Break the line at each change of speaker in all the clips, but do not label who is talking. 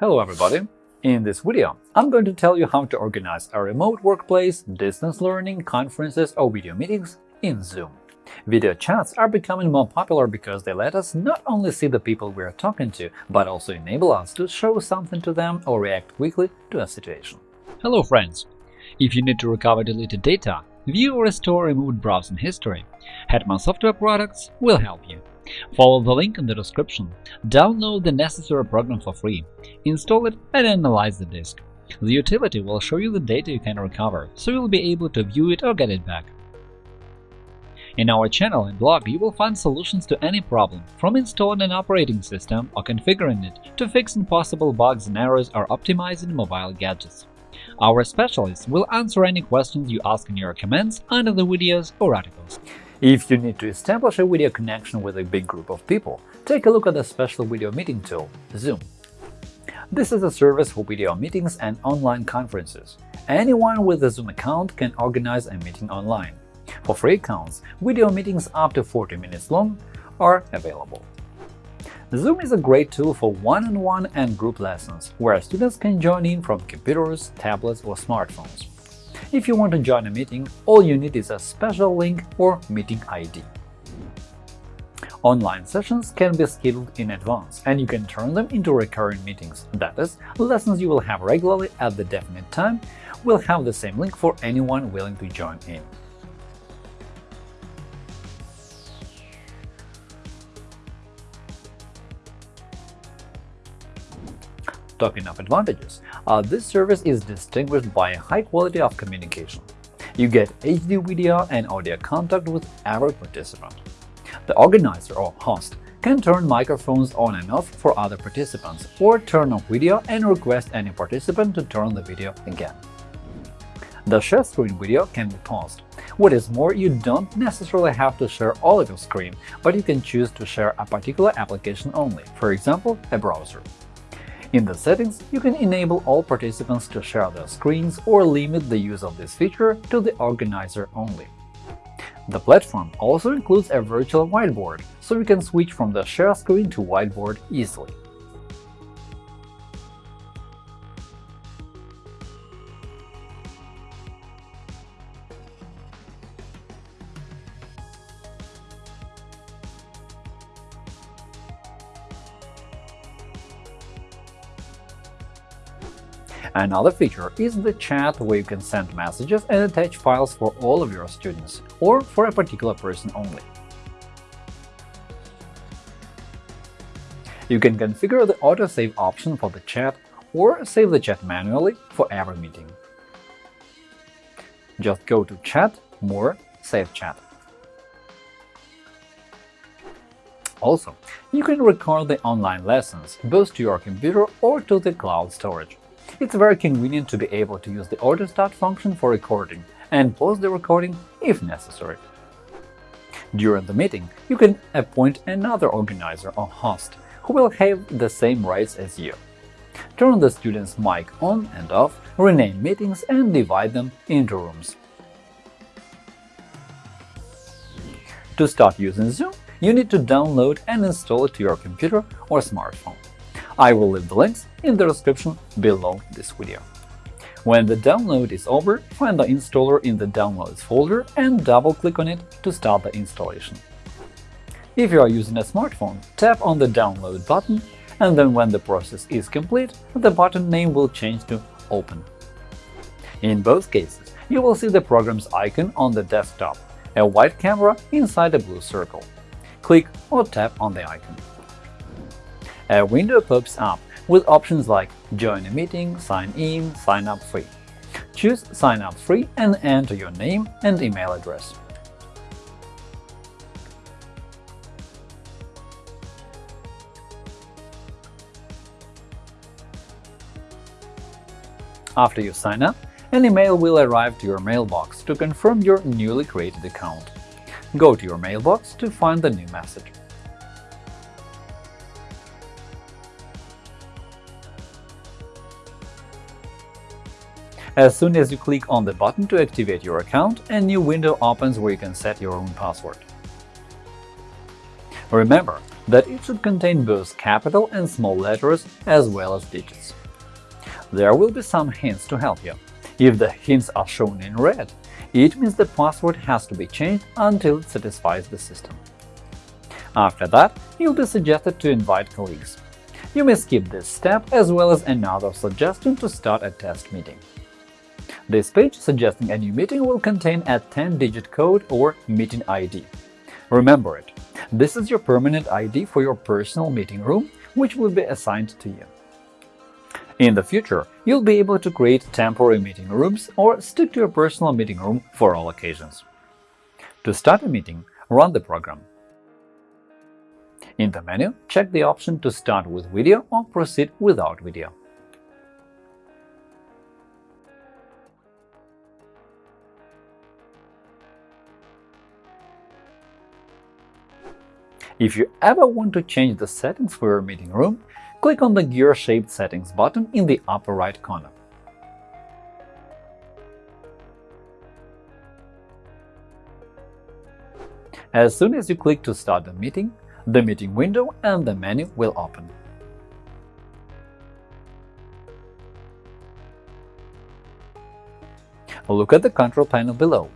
Hello everybody! In this video, I'm going to tell you how to organize a remote workplace, distance learning, conferences or video meetings in Zoom. Video chats are becoming more popular because they let us not only see the people we are talking to, but also enable us to show something to them or react quickly to a situation.
Hello friends! If you need to recover deleted data, view or restore removed browsing history, Hetman Software Products will help you. Follow the link in the description, download the necessary program for free, install it and analyze the disk. The utility will show you the data you can recover, so you'll be able to view it or get it back. In our channel and blog you will find solutions to any problem, from installing an operating system or configuring it to fixing possible bugs and errors or optimizing mobile gadgets. Our specialists will answer any questions you ask in your comments under the videos or articles.
If you need to establish a video connection with a big group of people, take a look at the special video meeting tool – Zoom. This is a service for video meetings and online conferences. Anyone with a Zoom account can organize a meeting online. For free accounts, video meetings up to 40 minutes long are available. Zoom is a great tool for one-on-one -on -one and group lessons, where students can join in from computers, tablets or smartphones. If you want to join a meeting, all you need is a special link or meeting ID. Online sessions can be scheduled in advance, and you can turn them into recurring meetings. That is, lessons you will have regularly at the definite time will have the same link for anyone willing to join in. Talking of advantages, uh, this service is distinguished by a high quality of communication. You get HD video and audio contact with every participant. The organizer or host can turn microphones on and off for other participants, or turn off video and request any participant to turn the video again. The share screen video can be paused. What is more, you don't necessarily have to share all of your screen, but you can choose to share a particular application only, for example, a browser. In the settings, you can enable all participants to share their screens or limit the use of this feature to the organizer only. The platform also includes a virtual whiteboard, so you can switch from the share screen to whiteboard easily. Another feature is the chat where you can send messages and attach files for all of your students, or for a particular person only. You can configure the autosave option for the chat or save the chat manually for every meeting. Just go to Chat, More, Save Chat. Also, you can record the online lessons both to your computer or to the cloud storage. It's very convenient to be able to use the auto start function for recording and pause the recording if necessary. During the meeting, you can appoint another organizer or host who will have the same rights as you. Turn the student's mic on and off, rename meetings and divide them into rooms. To start using Zoom, you need to download and install it to your computer or smartphone. I will leave the links in the description below this video. When the download is over, find the installer in the Downloads folder and double-click on it to start the installation. If you are using a smartphone, tap on the Download button, and then when the process is complete, the button name will change to Open. In both cases, you will see the program's icon on the desktop, a white camera inside a blue circle. Click or tap on the icon a window pops up with options like Join a meeting, Sign in, Sign up free. Choose Sign up free and enter your name and email address. After you sign up, an email will arrive to your mailbox to confirm your newly created account. Go to your mailbox to find the new message. As soon as you click on the button to activate your account, a new window opens where you can set your own password. Remember, that it should contain both capital and small letters as well as digits. There will be some hints to help you. If the hints are shown in red, it means the password has to be changed until it satisfies the system. After that, you'll be suggested to invite colleagues. You may skip this step as well as another suggestion to start a test meeting. This page suggesting a new meeting will contain a 10-digit code or meeting ID. Remember it, this is your permanent ID for your personal meeting room, which will be assigned to you. In the future, you'll be able to create temporary meeting rooms or stick to your personal meeting room for all occasions. To start a meeting, run the program. In the menu, check the option to start with video or proceed without video. If you ever want to change the settings for your meeting room, click on the gear-shaped Settings button in the upper right corner. As soon as you click to start the meeting, the meeting window and the menu will open. Look at the control panel below.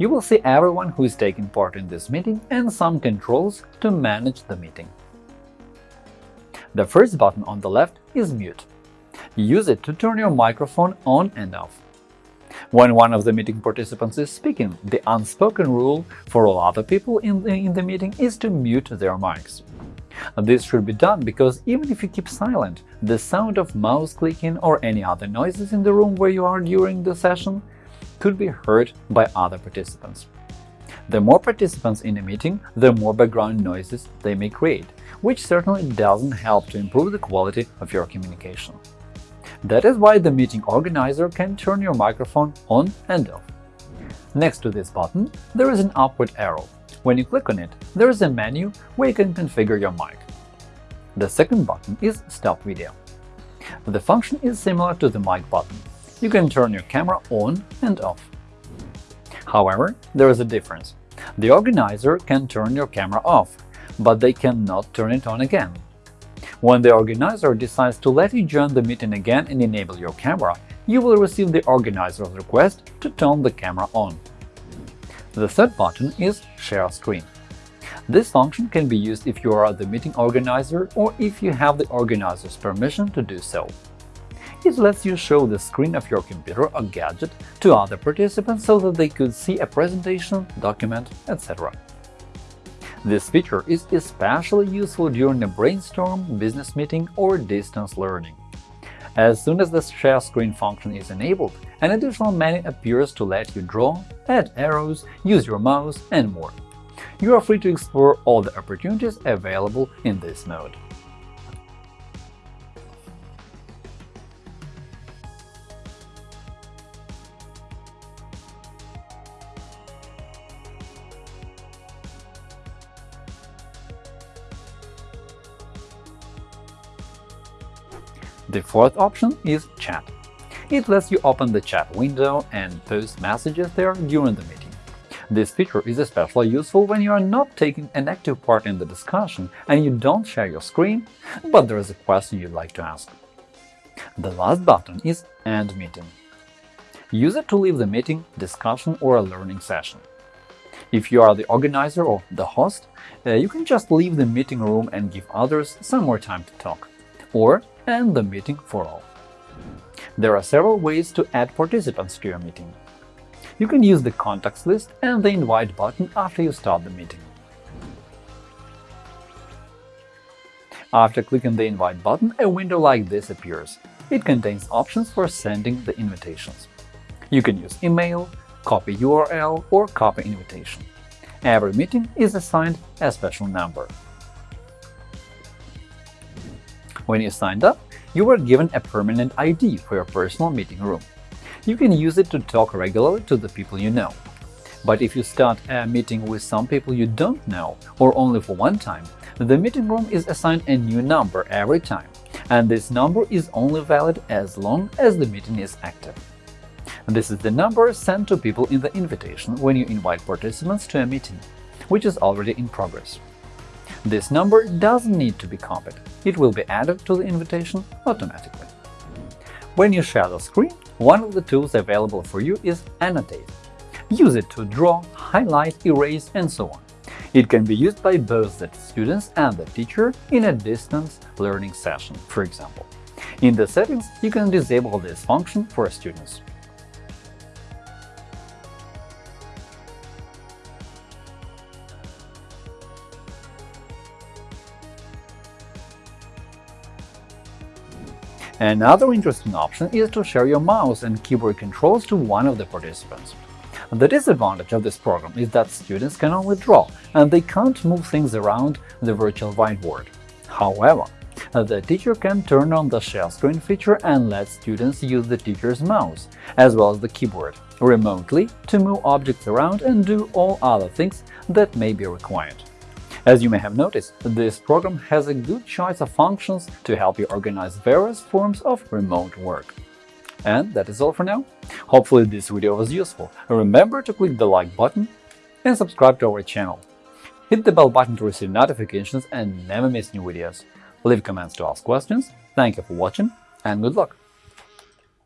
You will see everyone who is taking part in this meeting and some controls to manage the meeting. The first button on the left is Mute. Use it to turn your microphone on and off. When one of the meeting participants is speaking, the unspoken rule for all other people in the, in the meeting is to mute their mics. This should be done because even if you keep silent, the sound of mouse clicking or any other noises in the room where you are during the session could be heard by other participants. The more participants in a meeting, the more background noises they may create, which certainly doesn't help to improve the quality of your communication. That is why the meeting organizer can turn your microphone on and off. Next to this button, there is an upward arrow. When you click on it, there is a menu where you can configure your mic. The second button is Stop Video. The function is similar to the mic button, you can turn your camera on and off. However, there is a difference. The organizer can turn your camera off, but they cannot turn it on again. When the organizer decides to let you join the meeting again and enable your camera, you will receive the organizer's request to turn the camera on. The third button is Share Screen. This function can be used if you are the meeting organizer or if you have the organizer's permission to do so. It lets you show the screen of your computer or gadget to other participants so that they could see a presentation, document, etc. This feature is especially useful during a brainstorm, business meeting, or distance learning. As soon as the share screen function is enabled, an additional menu appears to let you draw, add arrows, use your mouse, and more. You are free to explore all the opportunities available in this mode. The fourth option is Chat. It lets you open the chat window and post messages there during the meeting. This feature is especially useful when you are not taking an active part in the discussion and you don't share your screen, but there is a question you'd like to ask. The last button is End Meeting. Use it to leave the meeting, discussion, or a learning session. If you are the organizer or the host, uh, you can just leave the meeting room and give others some more time to talk. Or and the meeting for all. There are several ways to add participants to your meeting. You can use the contacts list and the invite button after you start the meeting. After clicking the invite button, a window like this appears. It contains options for sending the invitations. You can use email, copy URL, or copy invitation. Every meeting is assigned a special number. When you signed up, you were given a permanent ID for your personal meeting room. You can use it to talk regularly to the people you know. But if you start a meeting with some people you don't know, or only for one time, the meeting room is assigned a new number every time, and this number is only valid as long as the meeting is active. This is the number sent to people in the invitation when you invite participants to a meeting, which is already in progress. This number doesn't need to be copied, it will be added to the invitation automatically. When you share the screen, one of the tools available for you is Annotate. Use it to draw, highlight, erase, and so on. It can be used by both the students and the teacher in a distance learning session, for example. In the settings, you can disable this function for students. Another interesting option is to share your mouse and keyboard controls to one of the participants. The disadvantage of this program is that students can only draw, and they can't move things around the virtual whiteboard. However, the teacher can turn on the share screen feature and let students use the teacher's mouse, as well as the keyboard, remotely to move objects around and do all other things that may be required. As you may have noticed, this program has a good choice of functions to help you organize various forms of remote work. And that is all for now. Hopefully this video was useful. Remember to click the like button and subscribe to our channel. Hit the bell button to receive notifications and never miss new videos. Leave comments to ask questions. Thank you for watching and good luck!